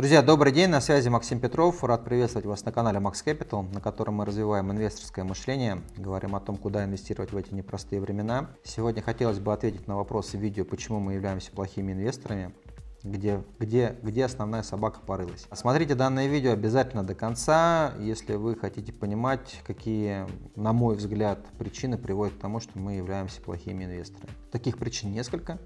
Друзья, добрый день, на связи Максим Петров. Рад приветствовать вас на канале Max Capital, на котором мы развиваем инвесторское мышление, говорим о том, куда инвестировать в эти непростые времена. Сегодня хотелось бы ответить на вопросы видео, почему мы являемся плохими инвесторами, где, где, где основная собака порылась. Смотрите данное видео обязательно до конца, если вы хотите понимать, какие, на мой взгляд, причины приводят к тому, что мы являемся плохими инвесторами. Таких причин несколько.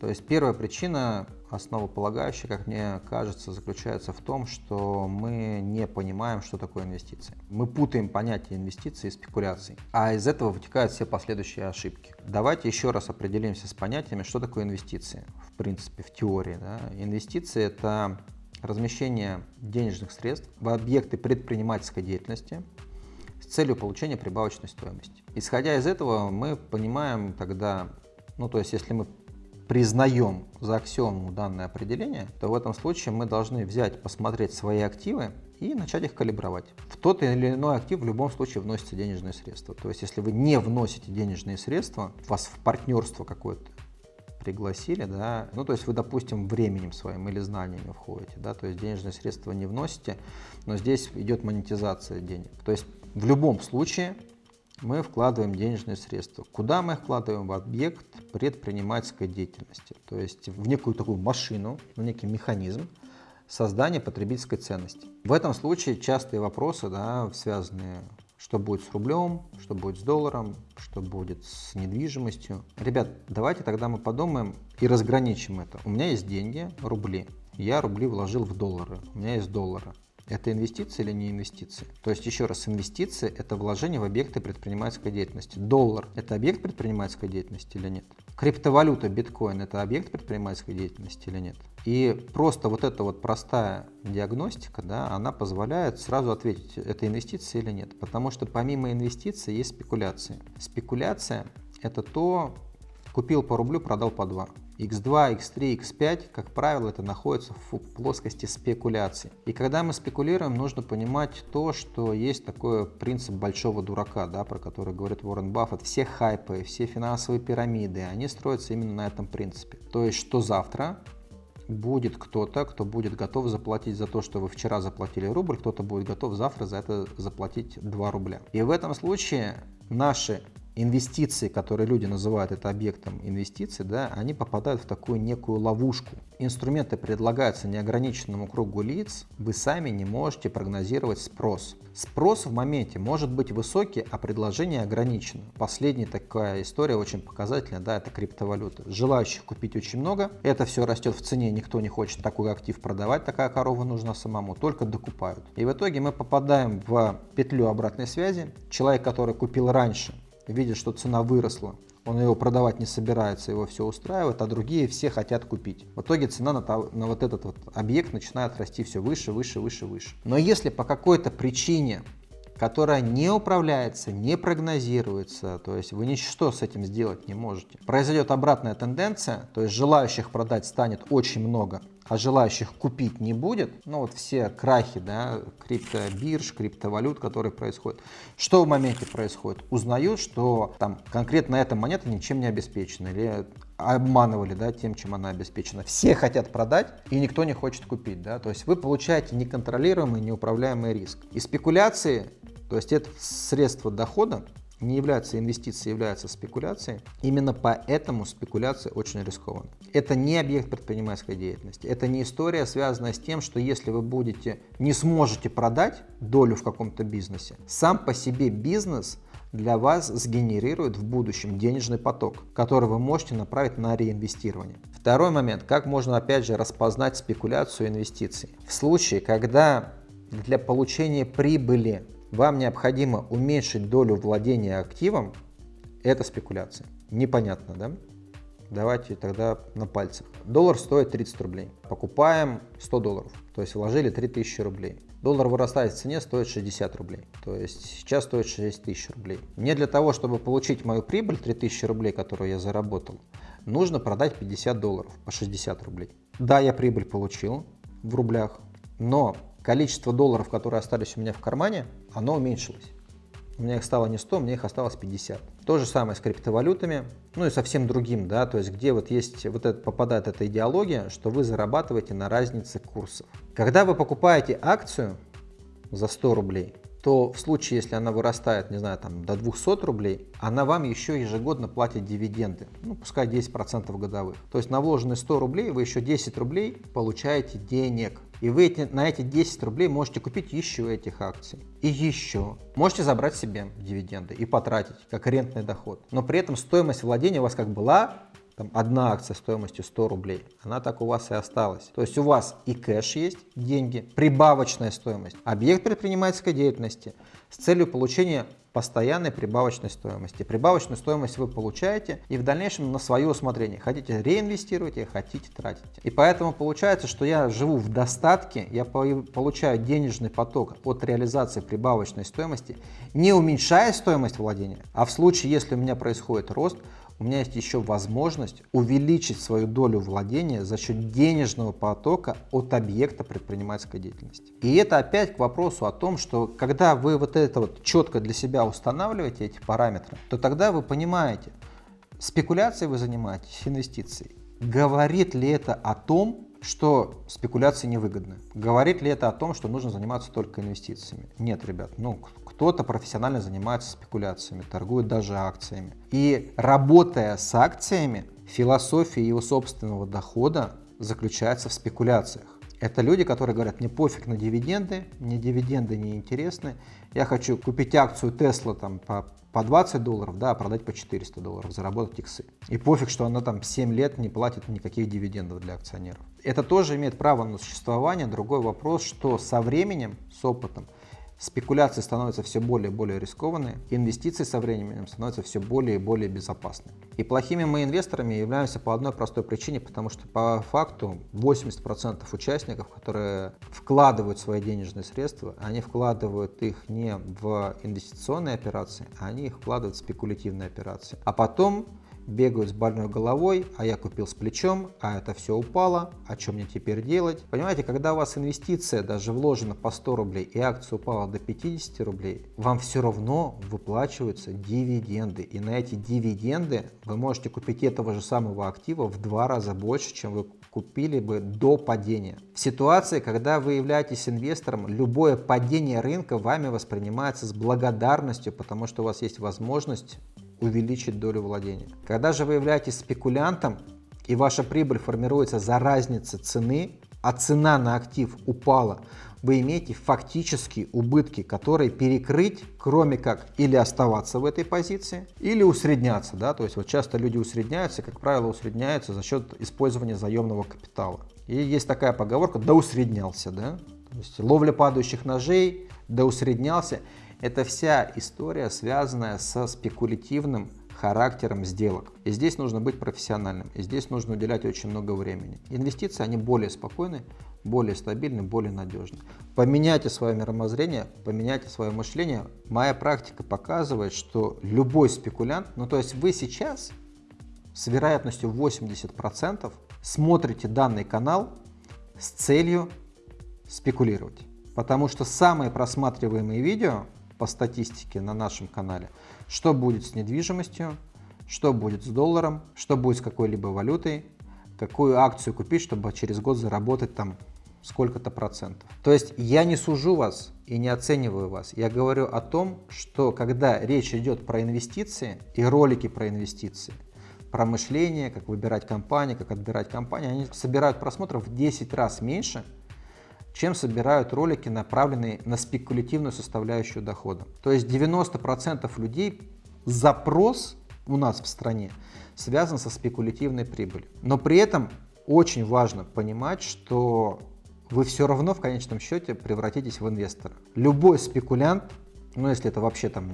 То есть первая причина, основополагающая, как мне кажется, заключается в том, что мы не понимаем, что такое инвестиции. Мы путаем понятие инвестиций и спекуляций, а из этого вытекают все последующие ошибки. Давайте еще раз определимся с понятиями, что такое инвестиции, в принципе, в теории. Да? Инвестиции – это размещение денежных средств в объекты предпринимательской деятельности, с целью получения прибавочной стоимости. Исходя из этого, мы понимаем тогда, ну то есть если мы признаем за аксиому данное определение, то в этом случае мы должны взять, посмотреть свои активы и начать их калибровать. В тот или иной актив в любом случае вносятся денежные средства. То есть если вы не вносите денежные средства, вас в партнерство какое-то пригласили, да, ну то есть вы, допустим, временем своим или знаниями входите, да, то есть денежные средства не вносите, но здесь идет монетизация денег. То есть в любом случае мы вкладываем денежные средства. Куда мы вкладываем? В объект предпринимательской деятельности, то есть в некую такую машину, в некий механизм создания потребительской ценности. В этом случае частые вопросы, да, связанные что будет с рублем, что будет с долларом, что будет с недвижимостью. Ребят, давайте тогда мы подумаем и разграничим это. У меня есть деньги, рубли. Я рубли вложил в доллары. У меня есть доллары. Это инвестиции или не инвестиции? То есть, еще раз, инвестиции – это вложение в объекты предпринимательской деятельности. Доллар – это объект предпринимательской деятельности или нет? Криптовалюта, биткоин – это объект предпринимательской деятельности или нет? И просто вот эта вот простая диагностика, да, она позволяет сразу ответить, это инвестиции или нет. Потому что помимо инвестиций есть спекуляции. Спекуляция – это то, купил по рублю, продал по 2 x2, x3, x5, как правило, это находится в плоскости спекуляции. И когда мы спекулируем, нужно понимать то, что есть такой принцип большого дурака, да, про который говорит Уоррен Баффет. Все хайпы, все финансовые пирамиды, они строятся именно на этом принципе. То есть, что завтра будет кто-то, кто будет готов заплатить за то, что вы вчера заплатили рубль, кто-то будет готов завтра за это заплатить 2 рубля. И в этом случае наши инвестиции, которые люди называют это объектом инвестиций, да, они попадают в такую некую ловушку. Инструменты предлагаются неограниченному кругу лиц, вы сами не можете прогнозировать спрос. Спрос в моменте может быть высокий, а предложение ограничено. Последняя такая история очень показательная, да, это криптовалюта. Желающих купить очень много, это все растет в цене, никто не хочет такой актив продавать, такая корова нужна самому, только докупают. И в итоге мы попадаем в петлю обратной связи. Человек, который купил раньше, видит, что цена выросла, он его продавать не собирается, его все устраивает, а другие все хотят купить. В итоге цена на, на вот этот вот объект начинает расти все выше, выше, выше, выше. Но если по какой-то причине которая не управляется, не прогнозируется, то есть вы ничто с этим сделать не можете. Произойдет обратная тенденция, то есть желающих продать станет очень много, а желающих купить не будет, ну вот все крахи, да, криптобирж, криптовалют, которые происходят. Что в моменте происходит? Узнают, что там конкретно эта монета ничем не обеспечена или обманывали да, тем, чем она обеспечена. Все хотят продать, и никто не хочет купить. Да? То есть вы получаете неконтролируемый, неуправляемый риск. И спекуляции то есть это средство дохода не является инвестицией, является спекуляцией. Именно поэтому спекуляция очень рискована. Это не объект предпринимательской деятельности. Это не история, связанная с тем, что если вы будете, не сможете продать долю в каком-то бизнесе, сам по себе бизнес для вас сгенерирует в будущем денежный поток, который вы можете направить на реинвестирование. Второй момент, как можно опять же распознать спекуляцию инвестиций. В случае, когда для получения прибыли вам необходимо уменьшить долю владения активом, это спекуляция. Непонятно, да? Давайте тогда на пальцах. Доллар стоит 30 рублей. Покупаем 100 долларов, то есть вложили 3000 рублей. Доллар вырастает в цене, стоит 60 рублей. То есть сейчас стоит 6 тысяч рублей. Мне для того, чтобы получить мою прибыль 3000 рублей, которую я заработал, нужно продать 50 долларов по 60 рублей. Да, я прибыль получил в рублях, но количество долларов, которые остались у меня в кармане, оно уменьшилось. У меня их стало не 100, мне их осталось 50. То же самое с криптовалютами. Ну и совсем другим, да, то есть где вот есть, вот это попадает эта идеология, что вы зарабатываете на разнице курсов. Когда вы покупаете акцию за 100 рублей, то в случае, если она вырастает, не знаю, там до 200 рублей, она вам еще ежегодно платит дивиденды, ну пускай 10% годовых. То есть на вложенные 100 рублей вы еще 10 рублей получаете денег. И вы эти, на эти 10 рублей можете купить еще этих акций. И еще. Можете забрать себе дивиденды и потратить, как рентный доход. Но при этом стоимость владения у вас как была, там одна акция стоимостью 100 рублей, она так у вас и осталась. То есть у вас и кэш есть, деньги, прибавочная стоимость, объект предпринимательской деятельности с целью получения постоянной прибавочной стоимости. Прибавочную стоимость вы получаете и в дальнейшем на свое усмотрение. Хотите реинвестируйте, хотите тратите. И поэтому получается, что я живу в достатке, я получаю денежный поток от реализации прибавочной стоимости, не уменьшая стоимость владения, а в случае, если у меня происходит рост, у меня есть еще возможность увеличить свою долю владения за счет денежного потока от объекта предпринимательской деятельности. И это опять к вопросу о том, что когда вы вот это вот четко для себя устанавливаете эти параметры, то тогда вы понимаете, спекуляцией вы занимаетесь, инвестицией. Говорит ли это о том, что спекуляции невыгодны. Говорит ли это о том, что нужно заниматься только инвестициями? Нет, ребят, ну кто-то профессионально занимается спекуляциями, торгует даже акциями. И работая с акциями, философия его собственного дохода заключается в спекуляциях. Это люди, которые говорят, мне пофиг на дивиденды, мне дивиденды не интересны, я хочу купить акцию Tesla там по, по 20 долларов, да, а продать по 400 долларов, заработать иксы. И пофиг, что она там 7 лет не платит никаких дивидендов для акционеров. Это тоже имеет право на существование. Другой вопрос, что со временем, с опытом, Спекуляции становятся все более и более рискованные, инвестиции со временем становятся все более и более безопасны. И плохими мы инвесторами являемся по одной простой причине, потому что по факту 80% участников, которые вкладывают свои денежные средства, они вкладывают их не в инвестиционные операции, они их вкладывают в спекулятивные операции. А потом бегают с больной головой, а я купил с плечом, а это все упало, а что мне теперь делать? Понимаете, когда у вас инвестиция даже вложена по 100 рублей и акция упала до 50 рублей, вам все равно выплачиваются дивиденды. И на эти дивиденды вы можете купить этого же самого актива в два раза больше, чем вы купили бы до падения. В ситуации, когда вы являетесь инвестором, любое падение рынка вами воспринимается с благодарностью, потому что у вас есть возможность увеличить долю владения. Когда же вы являетесь спекулянтом и ваша прибыль формируется за разницей цены, а цена на актив упала, вы имеете фактические убытки, которые перекрыть, кроме как или оставаться в этой позиции, или усредняться. Да? То есть вот часто люди усредняются, как правило, усредняются за счет использования заемного капитала. И есть такая поговорка «да усреднялся». Да? То есть ловля падающих ножей, да усреднялся. Это вся история, связанная со спекулятивным характером сделок. И здесь нужно быть профессиональным, и здесь нужно уделять очень много времени. Инвестиции, они более спокойны, более стабильны, более надежны. Поменяйте свое мировоззрение, поменяйте свое мышление. Моя практика показывает, что любой спекулянт, ну то есть вы сейчас с вероятностью 80% смотрите данный канал с целью спекулировать. Потому что самые просматриваемые видео по статистике на нашем канале, что будет с недвижимостью, что будет с долларом, что будет с какой-либо валютой, какую акцию купить, чтобы через год заработать там сколько-то процентов. То есть я не сужу вас и не оцениваю вас. Я говорю о том, что когда речь идет про инвестиции и ролики про инвестиции, про мышление, как выбирать компании, как отбирать компании, они собирают просмотров в 10 раз меньше, чем собирают ролики, направленные на спекулятивную составляющую дохода. То есть 90% людей запрос у нас в стране связан со спекулятивной прибылью. Но при этом очень важно понимать, что вы все равно в конечном счете превратитесь в инвестора. Любой спекулянт, ну если это вообще там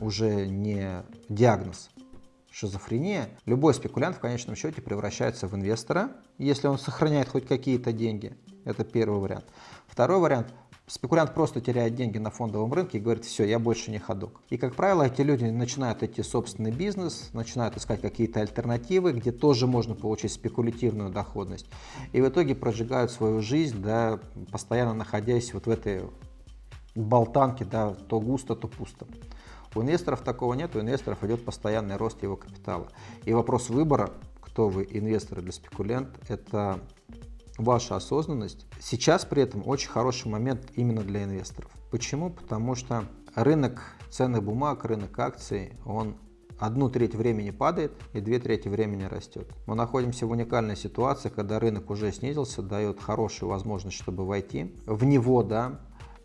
уже не диагноз, шизофрения, любой спекулянт в конечном счете превращается в инвестора, если он сохраняет хоть какие-то деньги. Это первый вариант. Второй вариант. Спекулянт просто теряет деньги на фондовом рынке и говорит, все, я больше не ходок. И, как правило, эти люди начинают идти собственный бизнес, начинают искать какие-то альтернативы, где тоже можно получить спекулятивную доходность. И в итоге прожигают свою жизнь, да, постоянно находясь вот в этой болтанке, да, то густо, то пусто. У инвесторов такого нет, у инвесторов идет постоянный рост его капитала. И вопрос выбора, кто вы, инвестор или спекулянт, это ваша осознанность. Сейчас при этом очень хороший момент именно для инвесторов. Почему? Потому что рынок ценных бумаг, рынок акций, он одну треть времени падает и две трети времени растет. Мы находимся в уникальной ситуации, когда рынок уже снизился, дает хорошую возможность, чтобы войти в него, да,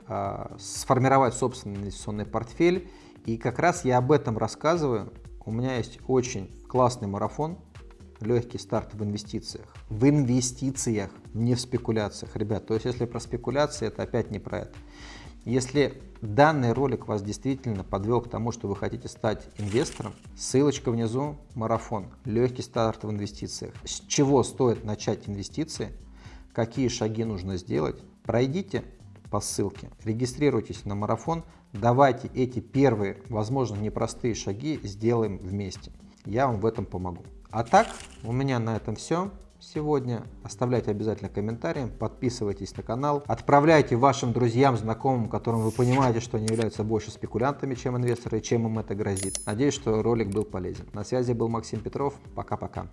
а, сформировать собственный инвестиционный портфель. И как раз я об этом рассказываю. У меня есть очень классный марафон, легкий старт в инвестициях. В инвестициях, не в спекуляциях, ребят. То есть, если про спекуляции, это опять не про это. Если данный ролик вас действительно подвел к тому, что вы хотите стать инвестором, ссылочка внизу, марафон, легкий старт в инвестициях. С чего стоит начать инвестиции, какие шаги нужно сделать, пройдите по ссылке, регистрируйтесь на марафон, давайте эти первые, возможно, непростые шаги сделаем вместе. Я вам в этом помогу. А так, у меня на этом все сегодня. Оставляйте обязательно комментарии, подписывайтесь на канал, отправляйте вашим друзьям, знакомым, которым вы понимаете, что они являются больше спекулянтами, чем инвесторы, чем им это грозит. Надеюсь, что ролик был полезен. На связи был Максим Петров. Пока-пока.